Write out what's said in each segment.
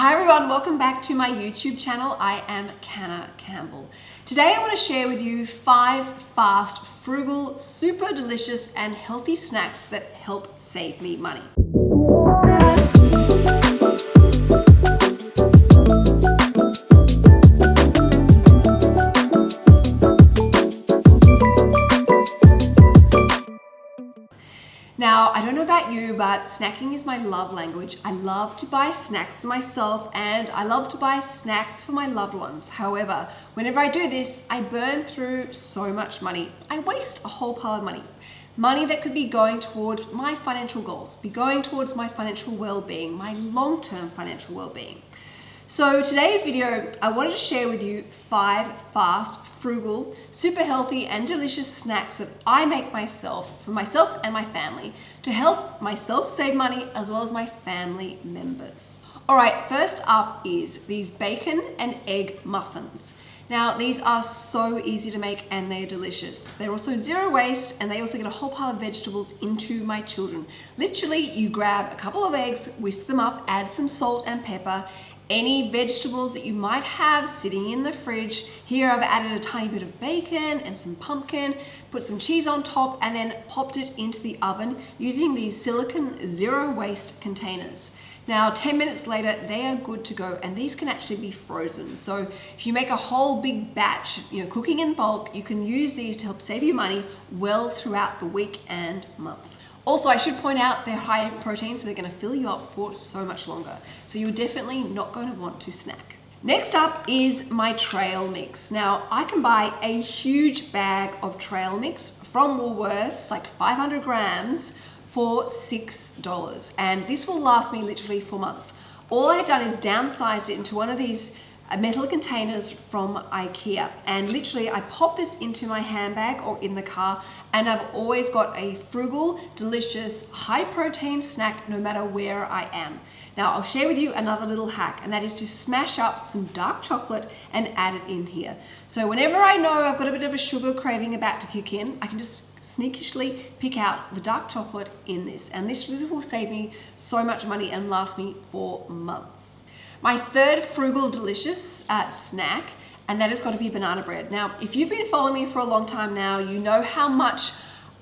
Hi everyone, welcome back to my YouTube channel. I am Canna Campbell. Today I want to share with you five fast, frugal, super delicious and healthy snacks that help save me money. But snacking is my love language. I love to buy snacks for myself and I love to buy snacks for my loved ones. However, whenever I do this, I burn through so much money. I waste a whole pile of money. Money that could be going towards my financial goals, be going towards my financial well-being, my long-term financial well-being. So today's video, I wanted to share with you five fast, frugal, super healthy and delicious snacks that I make myself for myself and my family to help myself save money as well as my family members. All right, first up is these bacon and egg muffins. Now, these are so easy to make and they're delicious. They're also zero waste and they also get a whole pile of vegetables into my children. Literally, you grab a couple of eggs, whisk them up, add some salt and pepper, any vegetables that you might have sitting in the fridge. Here I've added a tiny bit of bacon and some pumpkin, put some cheese on top and then popped it into the oven using these silicon zero waste containers. Now 10 minutes later they are good to go and these can actually be frozen. So if you make a whole big batch, you know, cooking in bulk, you can use these to help save you money well throughout the week and month. Also, I should point out they're high in protein, so they're gonna fill you up for so much longer. So you're definitely not going to want to snack. Next up is my trail mix. Now, I can buy a huge bag of trail mix from Woolworths, like 500 grams, for $6. And this will last me literally for months. All I've done is downsized it into one of these metal containers from Ikea and literally I pop this into my handbag or in the car and I've always got a frugal, delicious, high protein snack no matter where I am. Now I'll share with you another little hack and that is to smash up some dark chocolate and add it in here. So whenever I know I've got a bit of a sugar craving about to kick in, I can just sneakishly pick out the dark chocolate in this and this will save me so much money and last me for months. My third frugal delicious uh, snack, and that has got to be banana bread. Now, if you've been following me for a long time now, you know how much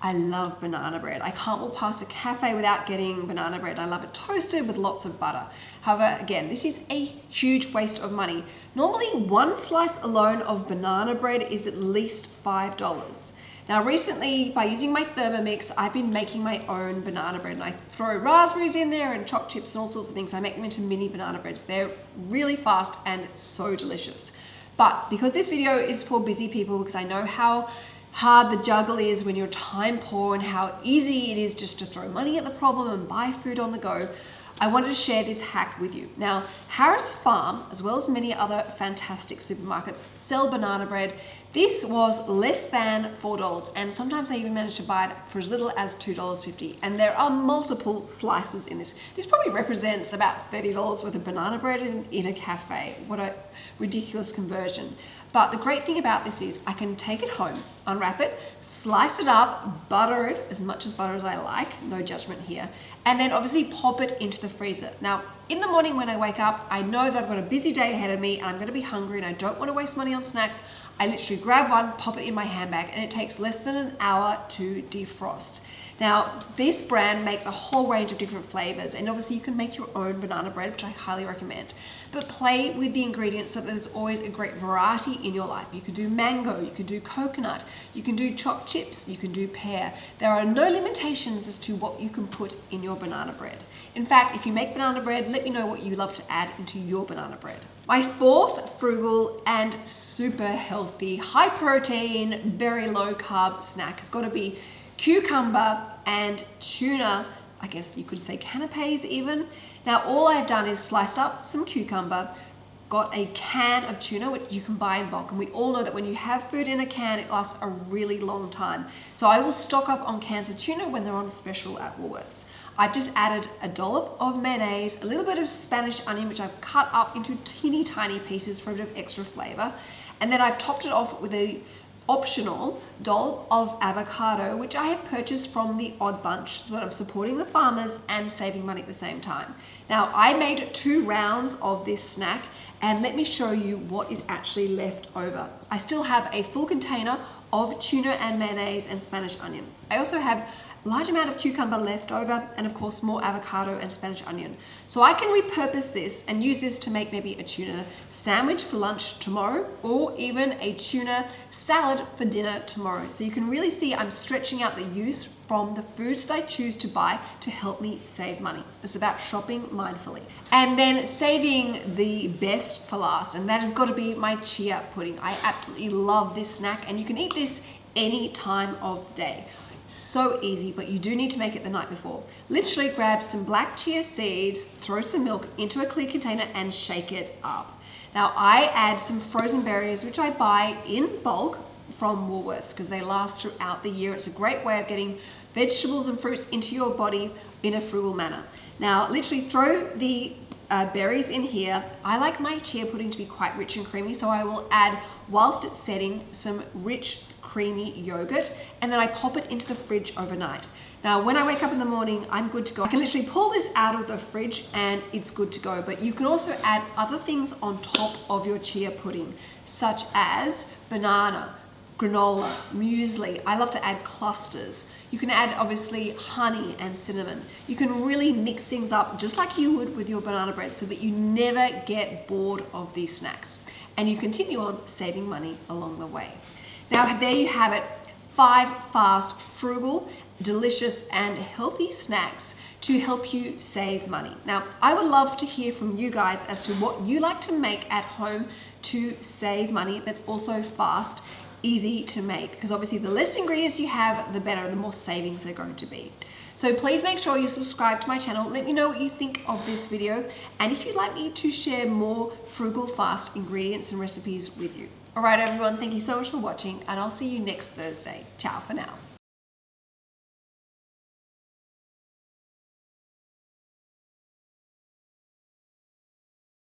I love banana bread. I can't walk past a cafe without getting banana bread. I love it toasted with lots of butter. However, again, this is a huge waste of money. Normally, one slice alone of banana bread is at least $5. Now recently, by using my Thermomix, I've been making my own banana bread and I throw raspberries in there and choc chips and all sorts of things. I make them into mini banana breads. They're really fast and so delicious. But because this video is for busy people, because I know how hard the juggle is when you're time poor and how easy it is just to throw money at the problem and buy food on the go, I wanted to share this hack with you. Now, Harris Farm, as well as many other fantastic supermarkets, sell banana bread. This was less than $4 and sometimes I even managed to buy it for as little as $2.50 and there are multiple slices in this. This probably represents about $30 worth of banana bread in, in a cafe. What a ridiculous conversion. But the great thing about this is I can take it home, unwrap it, slice it up, butter it as much as butter as I like, no judgment here, and then obviously pop it into the freezer. Now, in the morning when I wake up, I know that I've got a busy day ahead of me and I'm gonna be hungry and I don't wanna waste money on snacks. I literally grab one, pop it in my handbag, and it takes less than an hour to defrost. Now, this brand makes a whole range of different flavors, and obviously you can make your own banana bread, which I highly recommend. But play with the ingredients so that there's always a great variety in your life. You could do mango, you could do coconut, you can do choc chips, you can do pear. There are no limitations as to what you can put in your banana bread. In fact, if you make banana bread, let me know what you love to add into your banana bread. My fourth frugal and super healthy, high protein, very low carb snack has got to be cucumber and tuna, I guess you could say canapes even. Now all I've done is sliced up some cucumber, got a can of tuna, which you can buy in bulk. And we all know that when you have food in a can, it lasts a really long time. So I will stock up on cans of tuna when they're on special at Woolworths. I've just added a dollop of mayonnaise, a little bit of Spanish onion, which I've cut up into teeny tiny pieces for a bit of extra flavor. And then I've topped it off with a optional dollop of avocado, which I have purchased from the Odd Bunch so that I'm supporting the farmers and saving money at the same time. Now, I made two rounds of this snack and let me show you what is actually left over. I still have a full container of tuna and mayonnaise and Spanish onion. I also have large amount of cucumber left over and of course more avocado and Spanish onion. So I can repurpose this and use this to make maybe a tuna sandwich for lunch tomorrow or even a tuna salad for dinner tomorrow. So you can really see I'm stretching out the use from the foods that I choose to buy to help me save money. It's about shopping mindfully. And then saving the best for last, and that has got to be my chia pudding. I absolutely love this snack and you can eat this any time of day. So easy, but you do need to make it the night before. Literally grab some black chia seeds, throw some milk into a clear container and shake it up. Now I add some frozen berries, which I buy in bulk from Woolworths because they last throughout the year. It's a great way of getting vegetables and fruits into your body in a frugal manner. Now, literally throw the uh, berries in here. I like my chia pudding to be quite rich and creamy, so I will add, whilst it's setting, some rich creamy yogurt and then I pop it into the fridge overnight. Now, when I wake up in the morning, I'm good to go. I can literally pull this out of the fridge and it's good to go. But you can also add other things on top of your chia pudding, such as banana, granola, muesli. I love to add clusters. You can add obviously honey and cinnamon. You can really mix things up just like you would with your banana bread so that you never get bored of these snacks. And you continue on saving money along the way. Now there you have it, five fast, frugal, delicious and healthy snacks to help you save money. Now, I would love to hear from you guys as to what you like to make at home to save money that's also fast, easy to make, because obviously the less ingredients you have, the better, the more savings they're going to be. So please make sure you subscribe to my channel. Let me know what you think of this video. And if you'd like me to share more frugal, fast ingredients and recipes with you. All right, everyone, thank you so much for watching and I'll see you next Thursday. Ciao for now.